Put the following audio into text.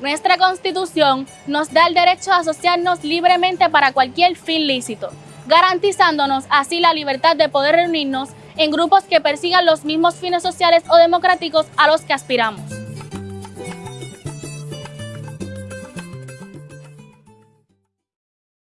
Nuestra Constitución nos da el derecho a asociarnos libremente para cualquier fin lícito, garantizándonos así la libertad de poder reunirnos en grupos que persigan los mismos fines sociales o democráticos a los que aspiramos.